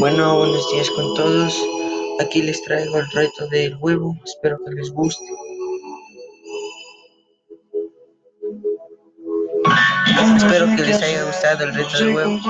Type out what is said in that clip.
Bueno, buenos días con todos. Aquí les traigo el reto del huevo. Espero que les guste. Espero que les haya gustado el reto del huevo.